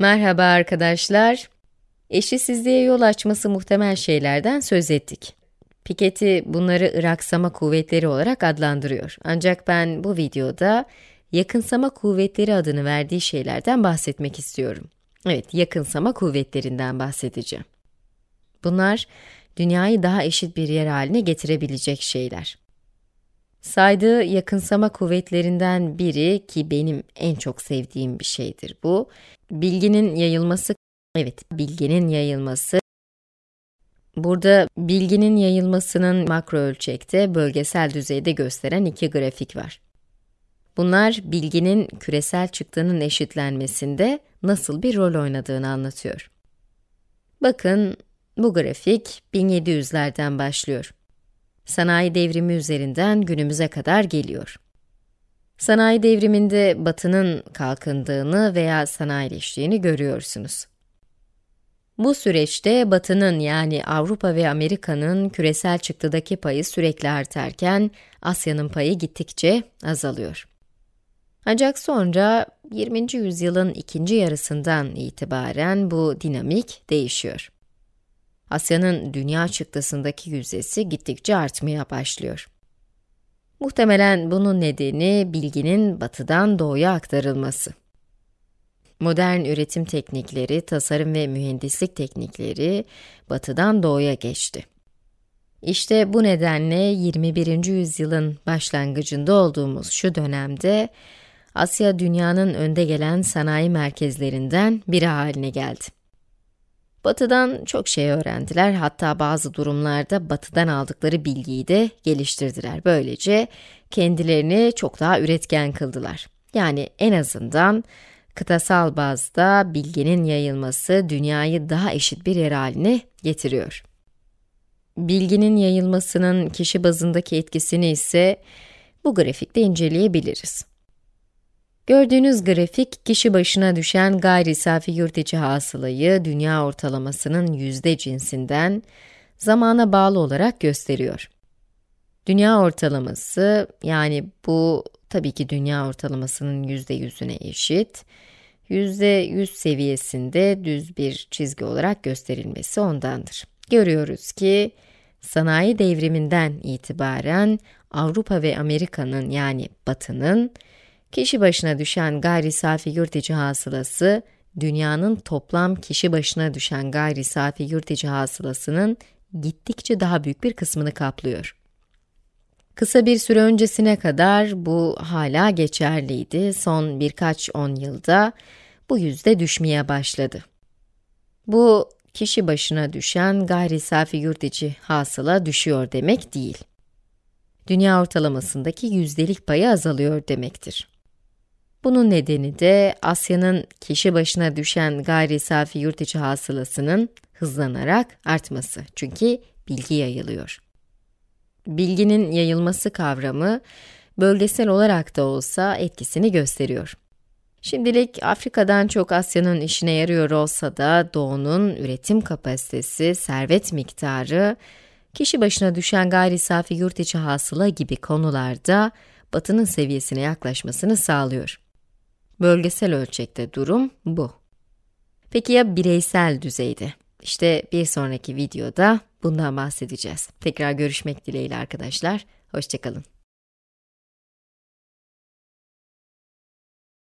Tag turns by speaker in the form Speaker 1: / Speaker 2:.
Speaker 1: Merhaba arkadaşlar. Eşitsizliğe yol açması muhtemel şeylerden söz ettik. Piketty bunları ıraksama kuvvetleri olarak adlandırıyor. Ancak ben bu videoda yakınsama kuvvetleri adını verdiği şeylerden bahsetmek istiyorum. Evet, yakınsama kuvvetlerinden bahsedeceğim. Bunlar, dünyayı daha eşit bir yer haline getirebilecek şeyler. Saydığı yakınsama kuvvetlerinden biri ki benim en çok sevdiğim bir şeydir bu, bilginin yayılması, evet bilginin yayılması. Burada bilginin yayılmasının makro ölçekte, bölgesel düzeyde gösteren iki grafik var. Bunlar bilginin küresel çıktının eşitlenmesinde nasıl bir rol oynadığını anlatıyor. Bakın, bu grafik 1700'lerden başlıyor sanayi devrimi üzerinden günümüze kadar geliyor. Sanayi devriminde batının kalkındığını veya sanayileştiğini görüyorsunuz. Bu süreçte batının yani Avrupa ve Amerika'nın küresel çıktıdaki payı sürekli artarken Asya'nın payı gittikçe azalıyor. Ancak sonra 20. yüzyılın ikinci yarısından itibaren bu dinamik değişiyor. Asya'nın dünya çıktısındaki yüzdesi gittikçe artmaya başlıyor. Muhtemelen bunun nedeni bilginin batıdan doğuya aktarılması. Modern üretim teknikleri, tasarım ve mühendislik teknikleri batıdan doğuya geçti. İşte bu nedenle 21. yüzyılın başlangıcında olduğumuz şu dönemde Asya dünyanın önde gelen sanayi merkezlerinden biri haline geldi. Batı'dan çok şey öğrendiler, hatta bazı durumlarda Batı'dan aldıkları bilgiyi de geliştirdiler. Böylece kendilerini çok daha üretken kıldılar. Yani en azından kıtasal bazda bilginin yayılması dünyayı daha eşit bir yer haline getiriyor. Bilginin yayılmasının kişi bazındaki etkisini ise bu grafikte inceleyebiliriz. Gördüğünüz grafik, kişi başına düşen gayri safi yurt içi hasılayı dünya ortalamasının yüzde cinsinden zamana bağlı olarak gösteriyor. Dünya ortalaması, yani bu tabii ki dünya ortalamasının yüzde yüzüne eşit, yüzde yüz seviyesinde düz bir çizgi olarak gösterilmesi ondandır. Görüyoruz ki, sanayi devriminden itibaren Avrupa ve Amerika'nın yani Batı'nın Kişi başına düşen gayri safi yurt içi hasılası, dünyanın toplam kişi başına düşen gayri safi yurt içi hasılasının gittikçe daha büyük bir kısmını kaplıyor. Kısa bir süre öncesine kadar bu hala geçerliydi. Son birkaç on yılda bu yüzde düşmeye başladı. Bu, kişi başına düşen gayri safi yurt içi hasıla düşüyor demek değil. Dünya ortalamasındaki yüzdelik payı azalıyor demektir. Bunun nedeni de Asya'nın kişi başına düşen gayri safi yurt içi hasılasının hızlanarak artması. Çünkü bilgi yayılıyor. Bilginin yayılması kavramı bölgesel olarak da olsa etkisini gösteriyor. Şimdilik Afrika'dan çok Asya'nın işine yarıyor olsa da Doğu'nun üretim kapasitesi, servet miktarı, kişi başına düşen gayri safi yurt içi hasıla gibi konularda Batı'nın seviyesine yaklaşmasını sağlıyor. Bölgesel ölçekte durum bu. Peki ya bireysel düzeyde? İşte bir sonraki videoda bundan bahsedeceğiz. Tekrar görüşmek dileğiyle arkadaşlar. Hoşçakalın.